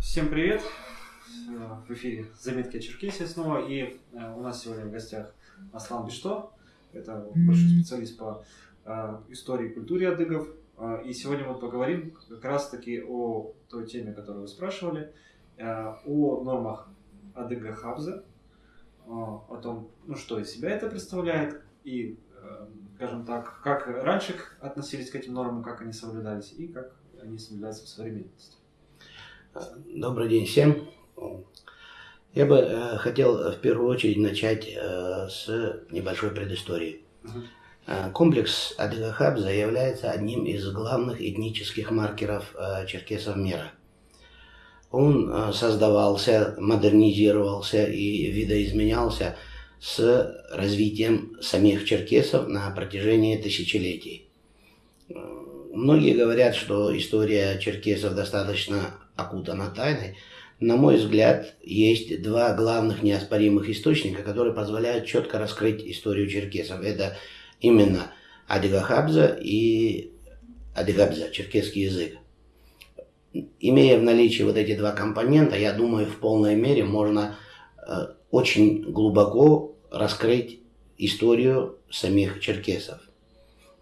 Всем привет! В эфире «Заметки о Черкесии» снова. И э, у нас сегодня в гостях Аслан Бишто. Это большой специалист по э, истории и культуре адыгов. Э, и сегодня мы поговорим как раз-таки о той теме, которую вы спрашивали, о нормах адыга Хабза, о том, ну, что из себя это представляет, и, скажем так, как раньше относились к этим нормам, как они соблюдались, и как они соблюдаются в современности. Добрый день всем. Я бы э, хотел в первую очередь начать э, с небольшой предыстории. Э, комплекс Адыгахабза является одним из главных этнических маркеров э, черкесов мира. Он э, создавался, модернизировался и видоизменялся с развитием самих черкесов на протяжении тысячелетий. Э, многие говорят, что история черкесов достаточно окутана тайной, на мой взгляд, есть два главных неоспоримых источника, которые позволяют четко раскрыть историю черкесов. Это именно Адыгахабза и Адыгабза, черкесский язык. Имея в наличии вот эти два компонента, я думаю, в полной мере можно э, очень глубоко раскрыть историю самих черкесов.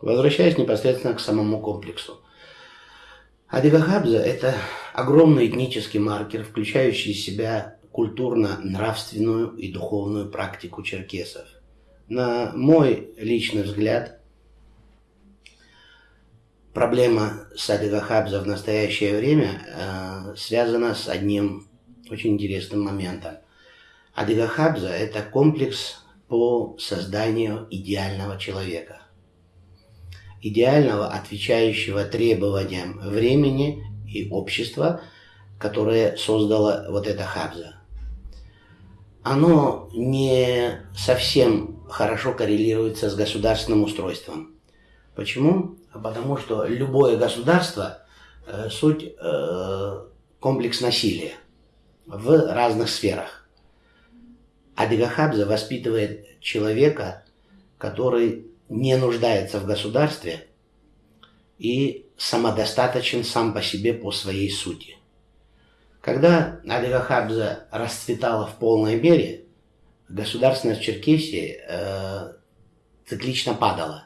Возвращаясь непосредственно к самому комплексу. Адыгахабза – это огромный этнический маркер, включающий в себя культурно-нравственную и духовную практику черкесов. На мой личный взгляд, проблема с Адыгахабза в настоящее время э, связана с одним очень интересным моментом. Адыгахабза – это комплекс по созданию идеального человека – идеального, отвечающего требованиям времени и общества, которое создало вот это Хабза. Оно не совсем хорошо коррелируется с государственным устройством. Почему? Потому что любое государство э, суть э, комплекс насилия в разных сферах. Адыгахабза воспитывает человека, который не нуждается в государстве и самодостаточен сам по себе по своей сути. Когда Алига Хабза расцветала в полной мере, государственность Черкесии э, циклично падала.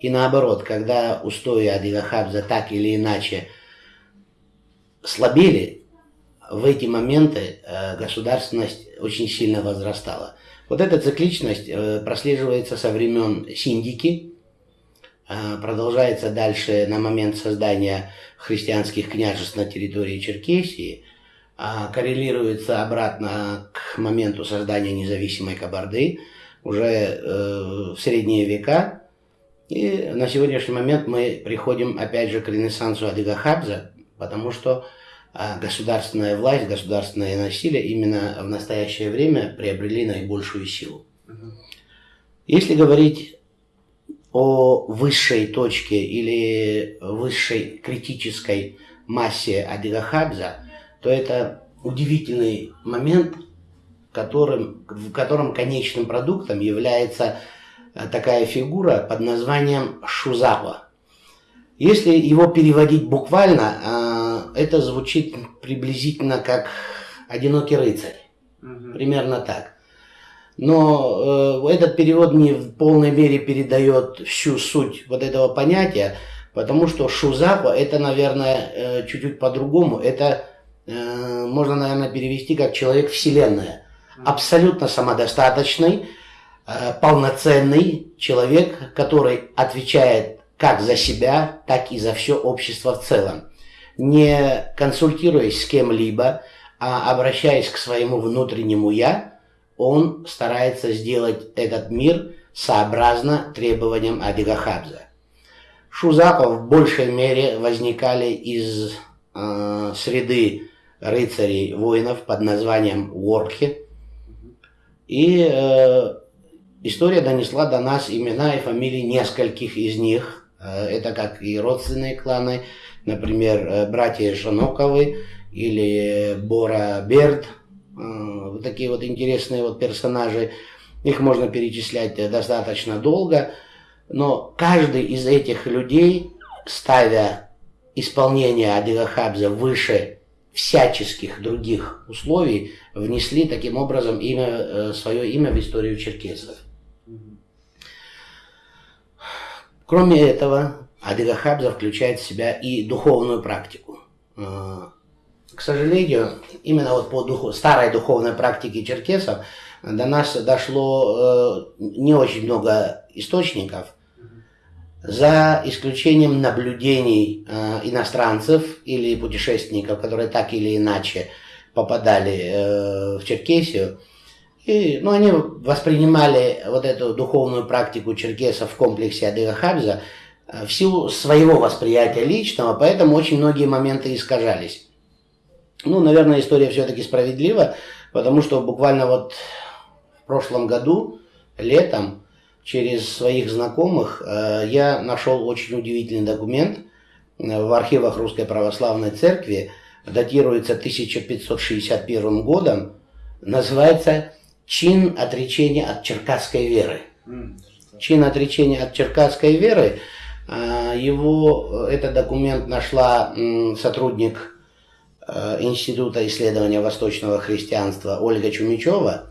И наоборот, когда устои Адига Хабза так или иначе слабели, в эти моменты э, государственность очень сильно возрастала. Вот эта цикличность э, прослеживается со времен Синдики, э, продолжается дальше на момент создания христианских княжеств на территории Черкесии, а коррелируется обратно к моменту создания независимой Кабарды уже в средние века. И на сегодняшний момент мы приходим опять же к ренессансу Адыгахабза, потому что а государственная власть, государственное насилие именно в настоящее время приобрели наибольшую силу. Если говорить о высшей точке или высшей критической массе Адыгахабза, то это удивительный момент, которым, в котором конечным продуктом является э, такая фигура под названием Шузапа. Если его переводить буквально, а, это звучит приблизительно как «одинокий рыцарь». Угу. Примерно так. Но э, этот перевод не в полной мере передает всю суть вот этого понятия, потому что Шузапа это, наверное, э, чуть-чуть по-другому. Это э, можно, наверное, перевести как человек вселенная. Абсолютно самодостаточный, э, полноценный человек, который отвечает как за себя, так и за все общество в целом не консультируясь с кем-либо, а обращаясь к своему внутреннему «я», он старается сделать этот мир сообразно требованиям Адигахабза. Шузапа в большей мере возникали из э, среды рыцарей воинов под названием Ворхи. И э, история донесла до нас имена и фамилии нескольких из них. Э, это как и родственные кланы, например, э, братья Шаноковы или Бора Берд, э, вот такие вот интересные вот персонажи, их можно перечислять достаточно долго, но каждый из этих людей, ставя исполнение Адыга Хабза выше всяческих других условий внесли таким образом имя, э, свое имя в историю черкесов. Кроме этого, Адыга Хабза включает в себя и духовную практику. Э, к сожалению, именно вот по духу, старой духовной практике черкесов до нас дошло э, не очень много источников, за исключением наблюдений э, иностранцев или путешественников, которые так или иначе попадали э, в Черкесию. И, ну, они воспринимали вот эту духовную практику черкесов в комплексе Адыга Хабза э, в силу своего восприятия личного, поэтому очень многие моменты искажались. Ну, наверное, история все-таки справедлива, потому что буквально вот в прошлом году, летом, через своих знакомых, э, я нашел очень удивительный документ э, в архивах Русской Православной Церкви, датируется 1561 годом, называется «Чин отречения от черкасской веры». Чин отречения от черкасской веры, э, его, этот документ нашла сотрудник Института исследования восточного христианства Ольга Чумичева,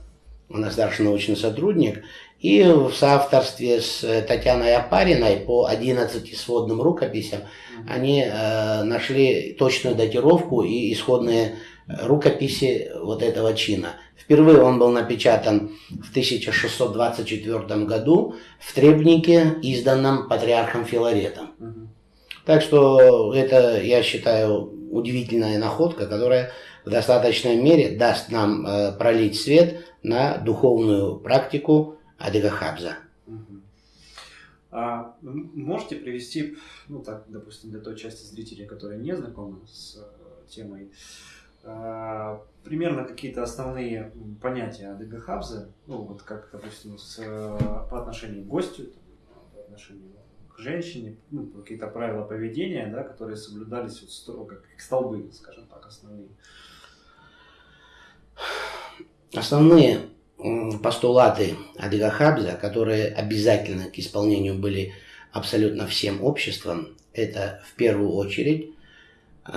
она старший научный сотрудник, и в соавторстве с э, Татьяной Апариной по 11 сводным рукописям они э, нашли точную датировку и исходные э, рукописи вот этого чина. Впервые он был напечатан в 1624 году в требнике, изданном патриархом Филаретом. Так что это, я считаю, удивительная находка, которая в достаточной мере даст нам э, пролить свет на духовную практику Адыга Хабза. А можете привести, ну так, допустим, для той части зрителей, которые не знакомы с э, темой, примерно какие-то основные понятия Адыга Хабза, ну вот как, допустим, с, по отношению к гостю, по отношению к женщине, ну, какие-то правила поведения, да, которые соблюдались вот строго, как столбы, скажем так, основные. Основные постулаты Адыга Хабза, которые обязательно к исполнению были абсолютно всем обществом, это в первую очередь э,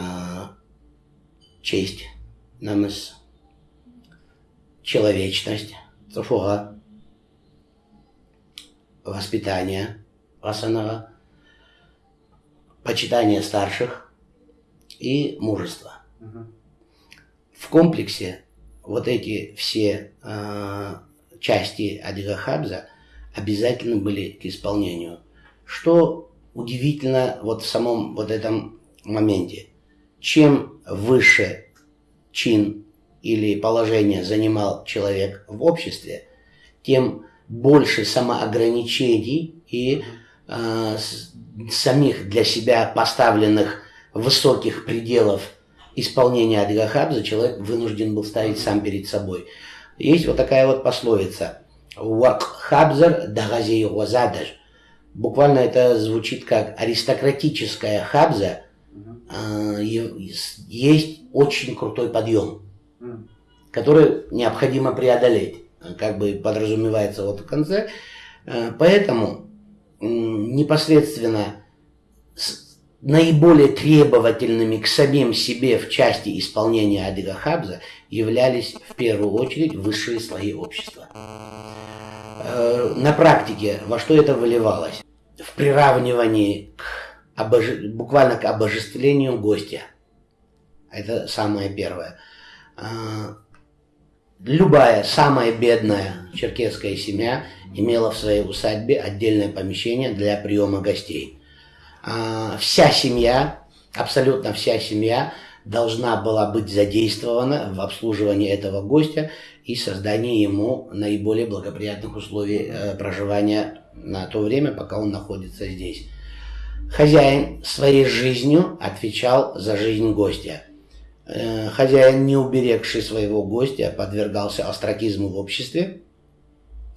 честь, намыс, человечность, цуфуга, воспитание, васанага, почитание старших и мужество. В комплексе вот эти все э, части Адига Хабза обязательно были к исполнению. Что удивительно вот в самом вот этом моменте. Чем выше чин или положение занимал человек в обществе, тем больше самоограничений и э, самих для себя поставленных высоких пределов исполнения Адыгахабза человек вынужден был ставить сам перед собой. Есть вот такая вот пословица. Хабзар дагазей вазадаж. Буквально это звучит как аристократическая хабза. А, есть очень крутой подъем, который необходимо преодолеть. Как бы подразумевается вот в конце. А, поэтому непосредственно наиболее требовательными к самим себе в части исполнения Адыга Хабза являлись в первую очередь высшие слои общества. На практике во что это выливалось? В приравнивании к обож... буквально к обожествлению гостя. Это самое первое. Э, любая самая бедная черкесская семья имела в своей усадьбе отдельное помещение для приема гостей. А, вся семья, абсолютно вся семья должна была быть задействована в обслуживании этого гостя и создании ему наиболее благоприятных условий э, проживания на то время, пока он находится здесь. Хозяин своей жизнью отвечал за жизнь гостя. Э, хозяин, не уберегший своего гостя, подвергался остракизму в обществе,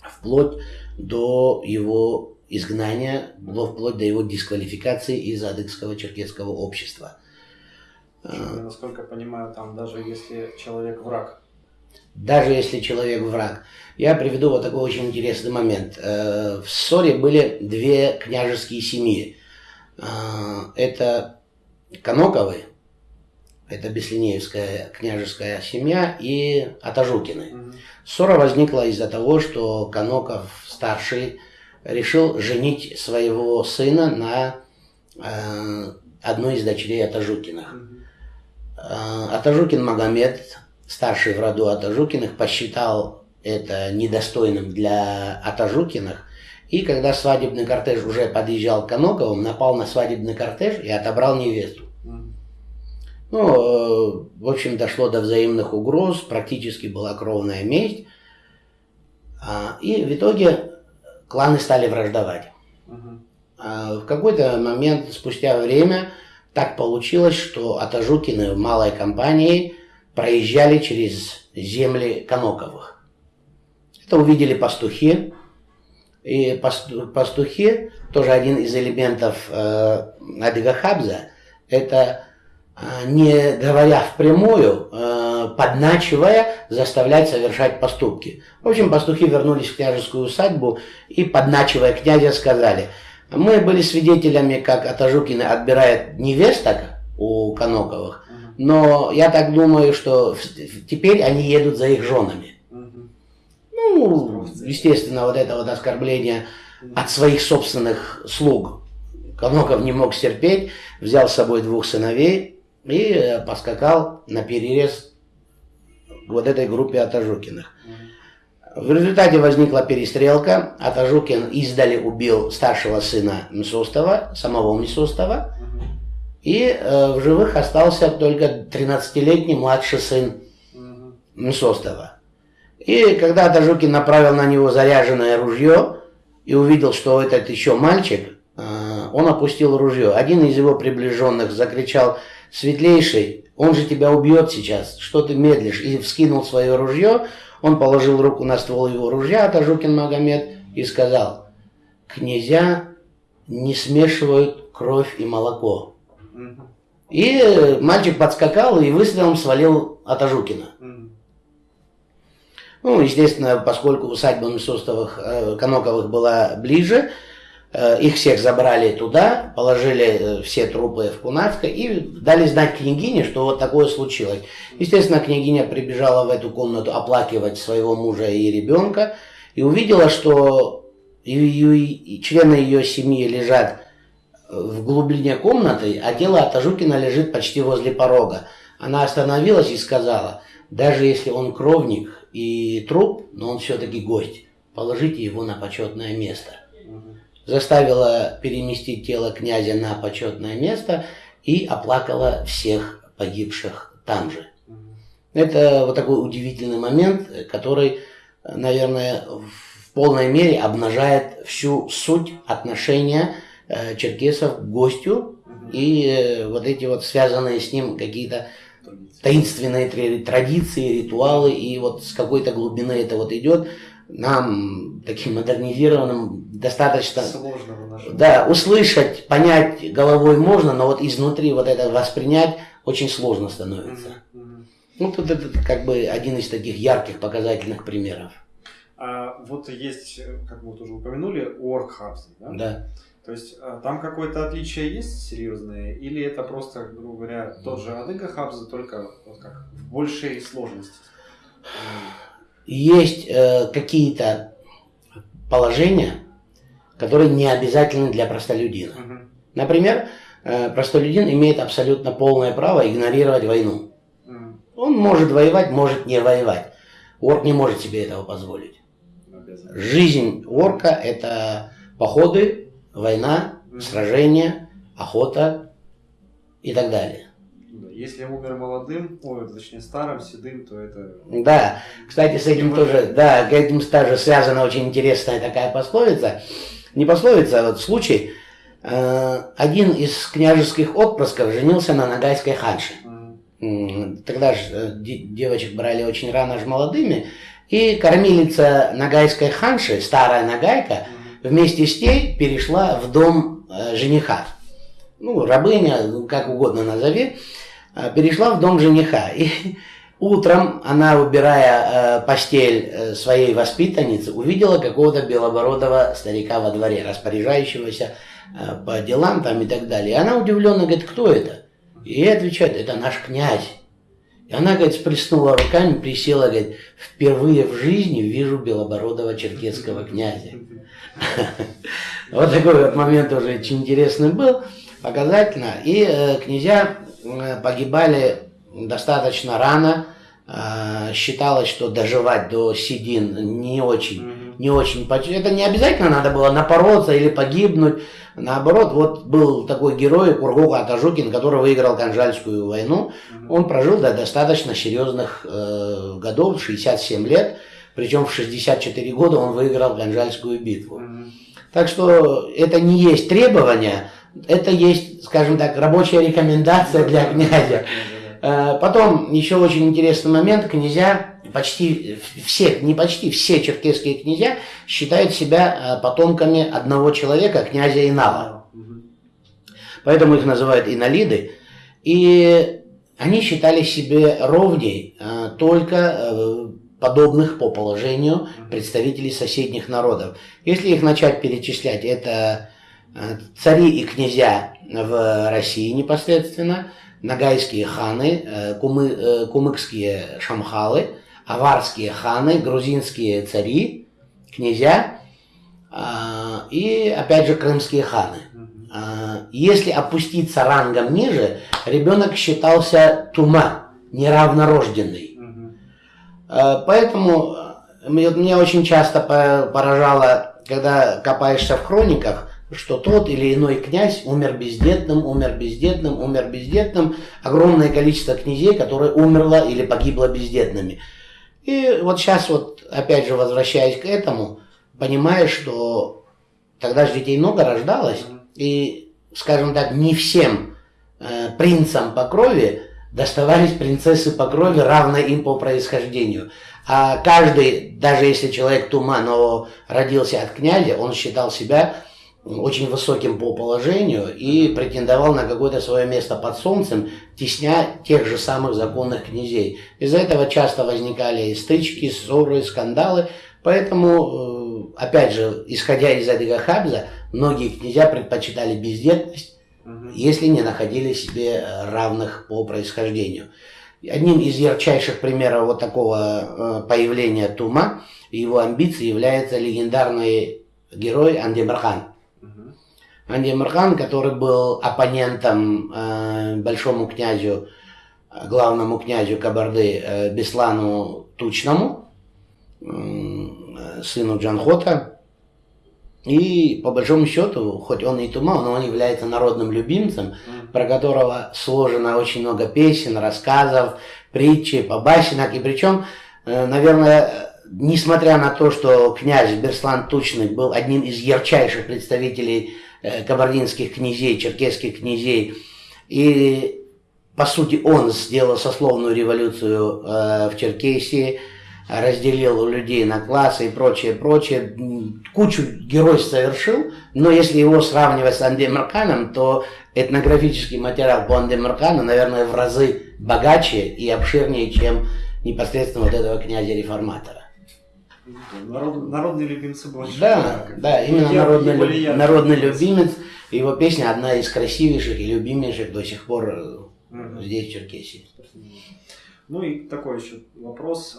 вплоть до его изгнания вплоть до его дисквалификации из адыгского черкесского общества. Я, насколько понимаю, там даже если человек враг. Даже если человек враг. Я приведу вот такой очень интересный момент. Э, в ссоре были две княжеские семьи. Э, это Коноковы это Беслинеевская княжеская семья, и Атажукины. Ссора возникла из-за того, что Каноков старший решил женить своего сына на э, одной из дочерей Атажукиных. Э, Атажукин Магомед, старший в роду Атажукиных, посчитал это недостойным для Атажукиных. И когда свадебный кортеж уже подъезжал к Каноковым, напал на свадебный кортеж и отобрал невесту. Ну, э, в общем, дошло до взаимных угроз, практически была кровная месть. А, И в итоге кланы стали враждовать. А В какой-то момент, спустя время, так получилось, что Атажукины в малой компании проезжали через земли Каноковых. Это увидели пастухи. И пасту- пастухи, тоже один из элементов э, Адыга Хабза, это э, не говоря впрямую, э, подначивая, заставлять совершать поступки. В общем, пастухи вернулись в княжескую усадьбу и, подначивая князя, сказали, мы были свидетелями, как Атажукины отбирает невесток у Каноковых, Мгм. но я так думаю, что теперь они едут за их женами. Ну, естественно, вот это вот оскорбление от своих собственных слуг. Каноков не мог стерпеть, взял с собой двух сыновей и э, поскакал на перерез вот этой группе Атажукиных. В результате возникла перестрелка. Атажукин издали убил старшего сына Мсостова, самого Мсостова. Мгм. И э, в живых остался только 13-летний младший сын Мгм. И когда Тажукин направил на него заряженное ружье и увидел, что этот еще мальчик, э, он опустил ружье. Один из его приближенных закричал «Светлейший, он же тебя убьет сейчас, что ты медлишь?» И вскинул свое ружье, он положил руку на ствол его ружья, Тажукин Магомед, и сказал «Князья не смешивают кровь и молоко». И мальчик подскакал и выстрелом свалил Атажукина. Ну, естественно, поскольку усадьба Мисостовых, э, Коноковых была ближе, э, их всех забрали туда, положили э, все трупы в Кунацко и дали знать княгине, что вот такое случилось. Естественно, княгиня прибежала в эту комнату оплакивать своего мужа и ребенка и увидела, что члены ее семьи лежат в глубине комнаты, а тело Атажукина лежит почти возле порога. Она остановилась и сказала, даже если он кровник и труп, но он все-таки гость, положите его на почетное место. Заставила переместить тело князя на почетное место и оплакала всех погибших там же. Это вот такой удивительный момент, который, наверное, в полной мере обнажает всю суть отношения э, черкесов к гостю и э, вот эти вот связанные с ним какие-то. Таинственные традиции, ритуалы, и вот с какой-то глубины это вот идет. Нам, таким модернизированным, достаточно Сложно выношу. да, услышать, понять головой можно, но вот изнутри вот это воспринять очень сложно становится. Ну, тут это как бы один из таких ярких показательных примеров. А вот есть, как мы тоже упомянули, оргхабзы, да? Да. То есть а, там какое-то отличие есть серьезное, или это просто, грубо говоря, тот же адыга хабза, только вот как в большей сложности? Есть э, какие-то положения, которые не обязательны для простолюдина. Мгм. Например, э, простолюдин имеет абсолютно полное право игнорировать войну. Мгм. Он может воевать, может не воевать. Орк не может себе этого позволить. Жизнь орка – это походы, война, Мгм. сражения, охота и так далее. Да, Если умер молодым, ой, точнее старым, седым, то это... Да, кстати, с этим тоже, да, к этим тоже связана очень интересная такая пословица. Не пословица, а вот случай. Э, Один из княжеских отпрысков женился на нагайской ханше. Тогда же девочек брали очень рано же молодыми. И кормилица нагайской ханши, старая нагайка, Мгм. Вместе с ней перешла в дом э, жениха. Ну, рабыня, ну, как угодно назови, э, перешла в дом жениха. И утром она, убирая э, постель своей воспитанницы, увидела какого-то белобородого старика во дворе, распоряжающегося по делам там и так далее. И она удивленно говорит, кто это? И ей отвечают, это наш князь. И она, говорит, сплеснула руками, присела, говорит, впервые в жизни вижу белобородого черкесского князя. Вот такой вот момент уже очень интересный был, показательно. И э, князья э, погибали достаточно рано. Э, считалось, что доживать до седин не очень, не очень. Это не обязательно надо было напороться или погибнуть. Наоборот, вот был такой герой Кургука Атажукин, который выиграл Канжальскую войну. Он прожил до достаточно серьезных э, годов, 67 лет. Причем в 64 года он выиграл Ганжальскую битву. Так что это не есть требование, это есть, скажем так, рабочая рекомендация для князя. Э, потом еще очень интересный момент. Князья, почти все, не почти, все черкесские князья считают себя э, потомками одного человека, князя Инала. Поэтому их называют инолиды. И они считали себе ровней э, только подобных по положению представителей соседних народов. Если их начать перечислять, это цари и князья в России непосредственно – нагайские ханы, э, кумы, э, кумыкские шамхалы, аварские ханы, грузинские цари, князья и, опять же, крымские ханы. Если опуститься рангом ниже, ребенок считался тума, неравнорожденный. А, поэтому э, меня очень часто поражало, когда копаешься в хрониках, что тот или иной князь умер бездетным, умер бездетным, умер бездетным. Огромное количество князей, которые умерло или погибло бездетными. И вот сейчас вот, опять же, возвращаясь к этому, понимаешь, что тогда же детей много рождалось, и, скажем так, не всем э, принцам по крови доставались принцессы по крови, равные им по происхождению. А каждый, даже если человек тума, но родился от князя, он считал себя очень высоким по положению и претендовал на какое-то свое место под солнцем, тесня тех же самых законных князей. Из-за этого часто возникали стычки, ссоры, скандалы. Поэтому, э, опять же, исходя из этого Хабза, многие князья предпочитали бездетность, если не находили себе равных по происхождению. Одним из ярчайших примеров вот такого э, появления Тума и его амбиций является легендарный герой Андемархан. Анди Мархан, который был оппонентом э, большому князю, главному князю Кабарды э, Беслану Тучному, э, сыну Джанхота. И по большому счету, хоть он и тума, но он является народным любимцем, про которого сложено очень много песен, рассказов, притчи, побасенок. И причем, э, наверное, несмотря на то, что князь Берслан Тучный был одним из ярчайших представителей Э, кабардинских князей, черкесских князей. И, по сути, он сделал сословную революцию э, в Черкесии, разделил людей на классы и прочее, прочее. Кучу геройств совершил, но если его сравнивать с Андемарканом, то этнографический материал по Андемаркану, наверное, в разы богаче и обширнее, чем непосредственно вот этого князя-реформатора. Народ, народные любимцы больше. Да, да, именно я, народный, люб, народный любимец. Его песня одна из красивейших и любимейших до сих пор угу. здесь, в Черкесии. Ну и такой еще вопрос.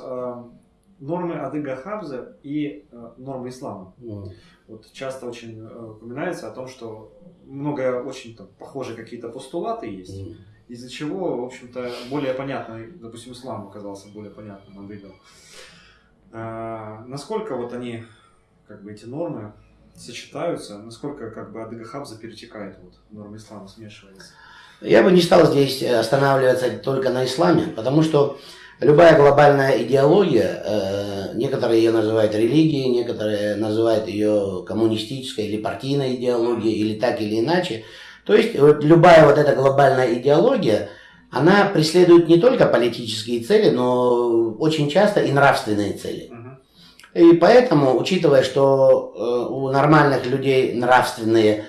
Нормы Адыга Хабза и а, нормы ислама. Mm. Вот часто очень э, упоминается о том, что много очень там, похожие какие-то постулаты есть, mm. из-за чего, в общем-то, более понятно, допустим, ислам оказался более понятным адыгом. А, насколько вот они, как бы эти нормы сочетаются, насколько как бы Адыга Хабза перетекает вот нормы ислама, смешивается? Я бы не стал здесь останавливаться только на исламе, потому что любая глобальная идеология, э, некоторые ее называют религией, некоторые называют ее коммунистической или партийной идеологией, или так или иначе. То есть вот любая вот эта глобальная идеология, она преследует не только политические цели, но очень часто и нравственные цели. И поэтому, учитывая, что э, у нормальных людей нравственные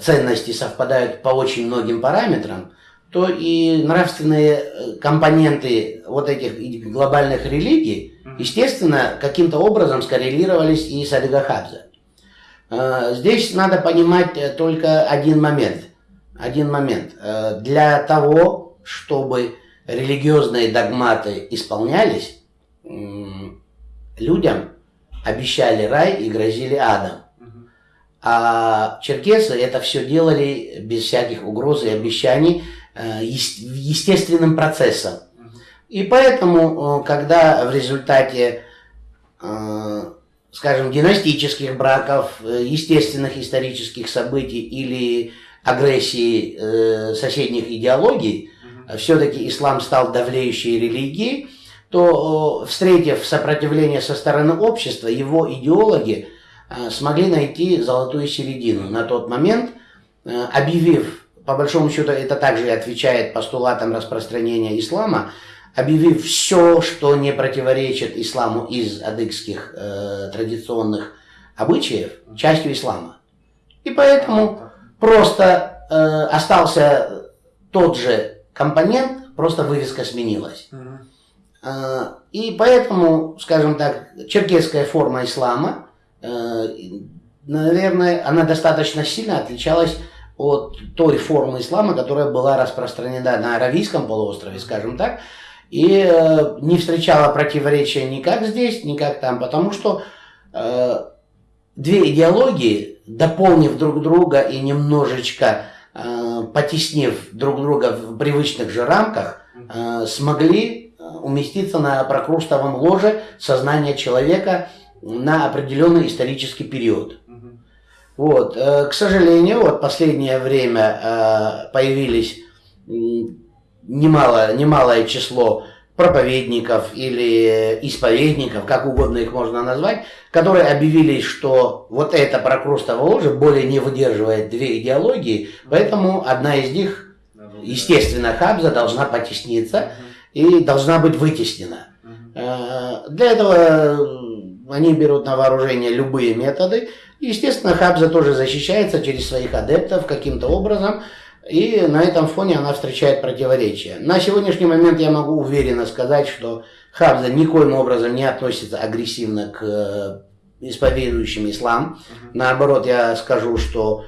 ценности совпадают по очень многим параметрам, то и нравственные э, компоненты вот этих глобальных религий, естественно, каким-то образом скоррелировались и с Адыгахабза. Э, здесь надо понимать только один момент. Один момент. Для того, чтобы религиозные догматы исполнялись, людям обещали рай и грозили адом. А черкесы это все делали без всяких угроз и обещаний э, естественным процессом. И поэтому, э, когда в результате, э, скажем, династических браков, естественных исторических событий или агрессии соседних идеологий, все-таки ислам стал давлеющей религией, то, встретив сопротивление со стороны общества, его идеологи смогли найти золотую середину. На тот момент, объявив, по большому счету это также отвечает постулатам распространения ислама, объявив все, что не противоречит исламу из адыгских э, традиционных обычаев, частью ислама. И поэтому просто э, остался тот же компонент, просто вывеска сменилась. Э, и поэтому, скажем так, черкесская форма ислама, э, наверное, она достаточно сильно отличалась от той формы ислама, которая была распространена на Аравийском полуострове, скажем так, и э, не встречала противоречия ни как здесь, ни как там, потому что э, две идеологии, дополнив друг друга и немножечко э, потеснив друг друга в привычных же рамках, э, смогли э, уместиться на прокрустовом ложе сознания человека на определенный исторический период. Вот. Э, к сожалению, вот последнее время э, появились немало, немалое число проповедников или исповедников, как угодно их можно назвать, которые объявили, что вот эта прокрустово ложе более не выдерживает две идеологии, поэтому одна из них, естественно, Хабза должна потесниться и должна быть вытеснена. Э, для этого они берут на вооружение любые методы. Естественно, Хабза тоже защищается через своих адептов каким-то образом. И на этом фоне она встречает противоречия. На сегодняшний момент я могу уверенно сказать, что Хабза никоим образом не относится агрессивно к э, исповедующим ислам. Наоборот, я скажу, что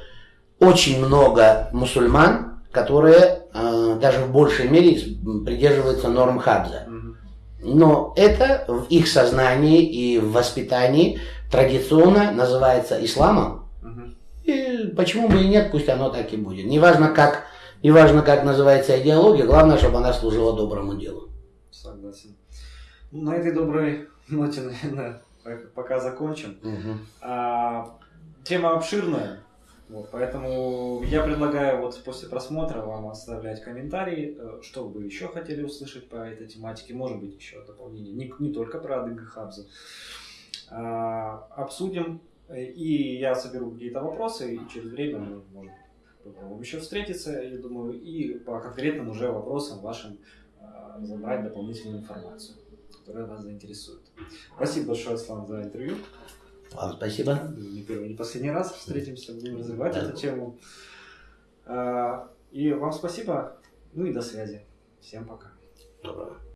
очень много мусульман, которые э, даже в большей мере придерживаются норм Хабза. Но это в их сознании и в воспитании традиционно называется исламом, и почему бы и нет, пусть оно так и будет. Неважно как, неважно как называется идеология, главное, чтобы она служила доброму делу. Согласен. На этой доброй ноте, наверное, пока закончим. Угу. А, тема обширная, вот, поэтому я предлагаю вот после просмотра вам оставлять комментарии, э, что вы еще хотели услышать по этой тематике, может быть еще дополнение, не, не только про Адыга Хабза. А, обсудим и я соберу какие-то вопросы, и через время мы, может, попробуем еще встретиться, я думаю, и по конкретным уже вопросам вашим а, забрать дополнительную информацию, которая вас заинтересует. Спасибо большое, Аслан, за интервью. Вам спасибо. Не первый, не последний раз встретимся, будем развивать да. эту тему. А, и вам спасибо, ну и до связи. Всем пока. Доброго.